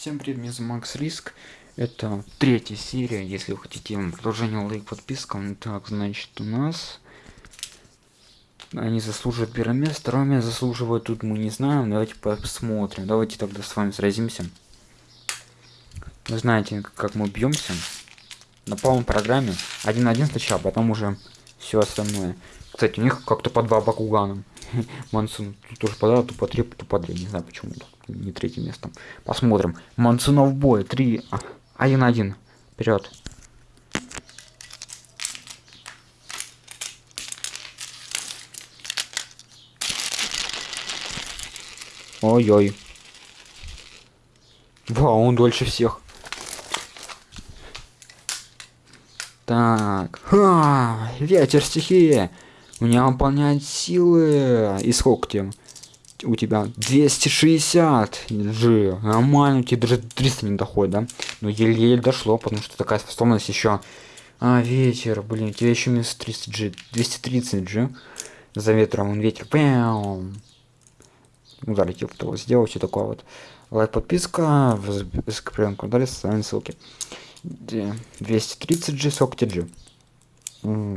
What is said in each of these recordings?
Всем привет, меня зовут Макс Риск. Это третья серия, если вы хотите продолжение лайк, подписка. Ну так, значит, у нас... Они заслуживают первое место, второе место заслуживают тут мы не знаем. Давайте посмотрим. Давайте тогда с вами сразимся. Вы знаете, как мы бьемся. На полном программе. Один на один сначала, потом уже все остальное. Кстати, у них как-то по два бакугана. Мансун тут тоже подал, то по три, то по три. Не знаю почему не третье место. Посмотрим. Мансунов бой. Три. А, один один. Вперед. Ой-ой. Вау, он дольше всех. Так. Ха, ветер стихии. У меня выполняет силы. И сколько тебе? У тебя 260 G. Нормально, у тебя даже 300 не доходит, да? Но еле-еле дошло, потому что такая способность еще. А, ветер, блин, у тебя еще минус 300 G. 230 G. За ветром он ветер. Пям удар типа того сделал все такое вот лайк подписка закреплен куда социальные ссылки 230 g сокти g.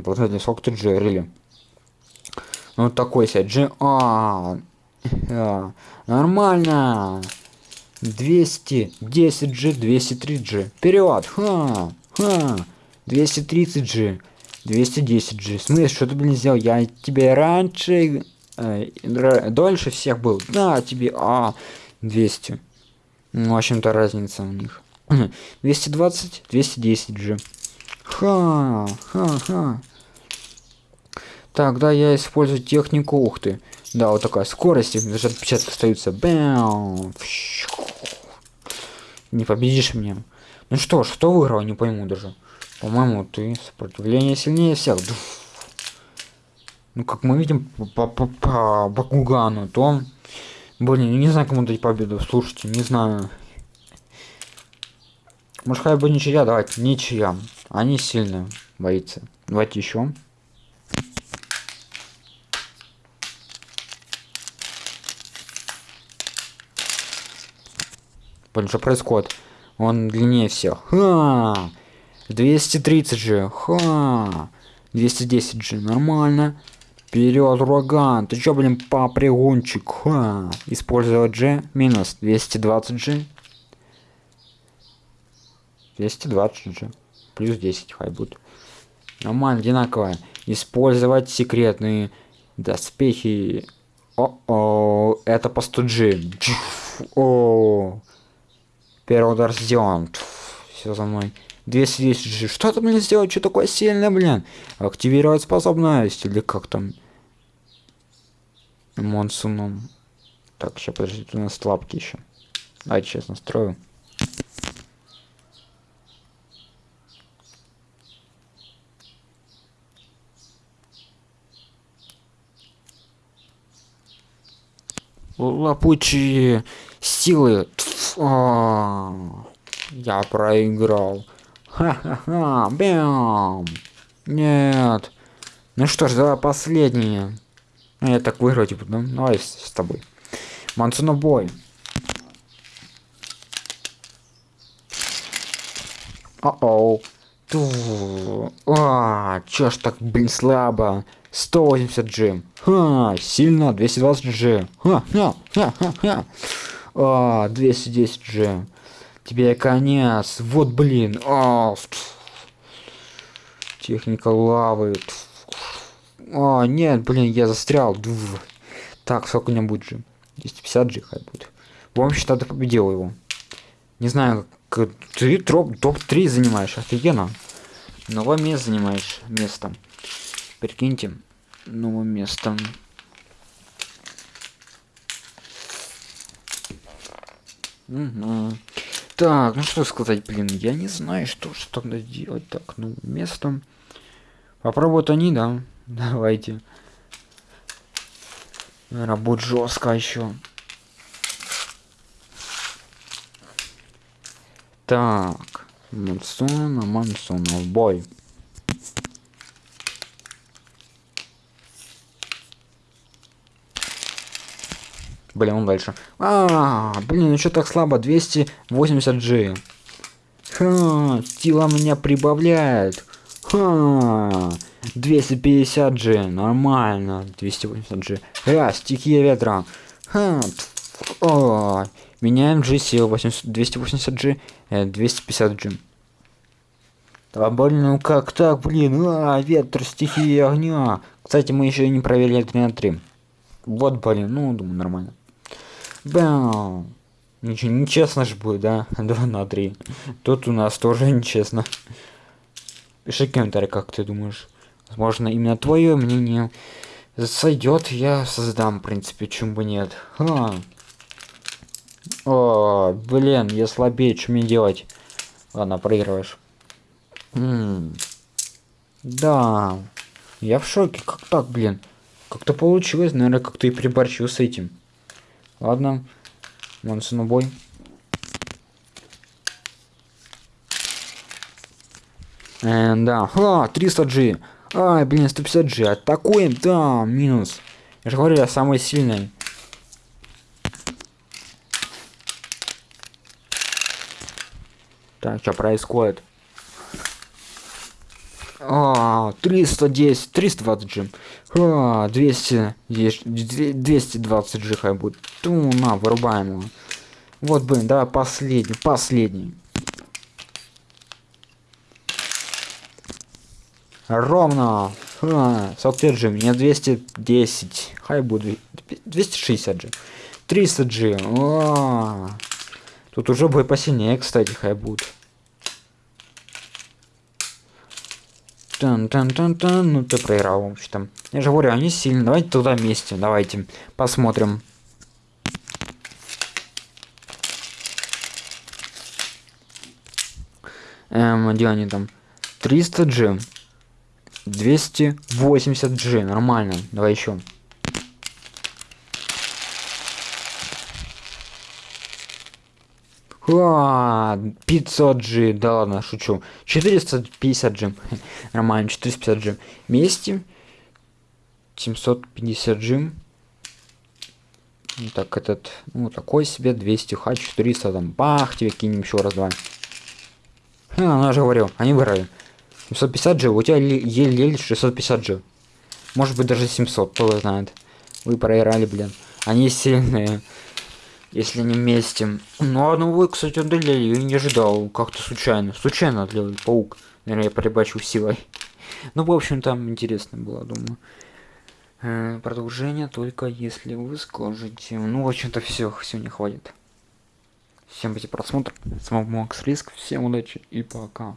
Последний сокти g рели ну такой себе а, а нормально. 210 g 203 g. Вперед ха ха. 230 g 210 g. Смысл что ты блин сделал? Я тебе раньше э, дольше всех был. На тебе а 200 ну, в общем-то разница у них 220 210 же ха ха ха. Так да я использую технику ух ты. Да вот такая скорость даже отпечатки остаются Бэм. не победишь меня. Ну что ж кто выиграл не пойму даже. По-моему ты сопротивление сильнее всех. Ну, как мы видим по, по, по Бакугану, то... Блин, не знаю, кому дать победу. Слушайте, не знаю. Может, хотя бы ничья, давайте, ничья. Они сильные боится. Давайте еще. Блин, что происходит? Он длиннее всех. Ха! 230 же. Ха! 210 же. Нормально. Вперед, ураган! Ты чё, блин, попрыгунчик? Ха! Использовать G минус 220 G. 220 G. Плюс 10 хай будет. Нормально, одинаково. Использовать секретные доспехи. О-о, это по 100 G. О, первый удар сделан. Все за мной. 210 G. Что там мне сделать? Что такое сильное, блин? Активировать способность. Или как там? Монсуном. Так, сейчас подождите, у нас лапки еще. Давайте сейчас настрою. Лапучие силы. А. Я проиграл. Ха-ха-ха, бям. Нет. Ну что ж, давай последнее. Ну, я так выиграю, типа, ну, давай с, с тобой. Мансуна бой. О-оу. А, чё ж так, блин, слабо. 180 джим. Ха, сильно, 220 джим. Ха, ха, ха, ха. А, 210 джим. Тебе конец. Вот, блин. А, техника лавы. А, нет, блин, я застрял. Так, сколько у меня будет же? 250 же хай будет. В общем, ты победил его. Не знаю, как ты топ-3 занимаешь, офигенно. Новое место занимаешь место. Прикиньте, новое место. Угу. Так, ну что сказать, блин, я не знаю, что же тогда делать. Так, ну, место. Попробуют они, да. Давайте. Будет жестко еще. Так. Мансона, Мансона, в бой. Блин, дальше. А, блин, ну что так слабо? 280 G. Ха, сила меня прибавляет. Ха, 250 G, нормально. 280 G. А, стихия ветра. Ха, о, меняем G сил 280 G, 250 G. Да блин, ну как так, блин, а, ветер, стихия огня. Кстати, мы еще не проверили 3 на 3. Вот, блин, ну, думаю, нормально. Бам. Ничего, нечестно же будет, да? 2 на 3. Тут у нас тоже нечестно. Пиши комментарий, как ты думаешь. Возможно, именно твое мнение сойдет, я создам, в принципе, чем бы нет. Ха. О, блин, я слабее, что мне делать? Ладно, проигрываешь. М -м да. Я в шоке. Как так, блин? Как-то получилось, наверное, как-то и приборчил с этим. Ладно. Монсу на бой. Э, да. А, 300G. Ай, блин, 150G. Атакуем. Да, минус. Я же говорю, я самый сильный. Так, что происходит? А, 310, 320 джим. А, 200, 220 джи хай будет. Ту, на, вырубаем его. Вот, блин, давай последний, последний. Ровно. А, 45 джи, мне 210. Хай будет 260 джи. 300 джи. А, Тут уже бой посильнее, кстати, хай будет. Тан -тан -тан -тан. Ну ты проиграл, в общем-то. Я же говорю, они сильные. Давайте туда вместе. Давайте посмотрим. Эм, где они там? 300 G. 280 G. Нормально. Давай еще. А, 500 G, да ладно, шучу. 450 G. Нормально, 450 G. Вместе 750 G. Так, этот, ну, такой себе, 200 х 400, там, бах, тебе кинем еще раз, два. А, она же говорил, они выиграли. 750 G, у тебя еле-еле 650 G. Может быть даже 700, кто знает. Вы проиграли, блин. Они сильные если они вместе. Ну, одну вы, кстати, удалили, я не ожидал, как-то случайно. Случайно отлил паук. Наверное, я прибачил силой. Ну, в общем, там интересно было, думаю. Э, продолжение только если вы скажете. Ну, в общем-то, все, сегодня хватит. Всем эти просмотр. С вами Макс Риск. Всем удачи и пока.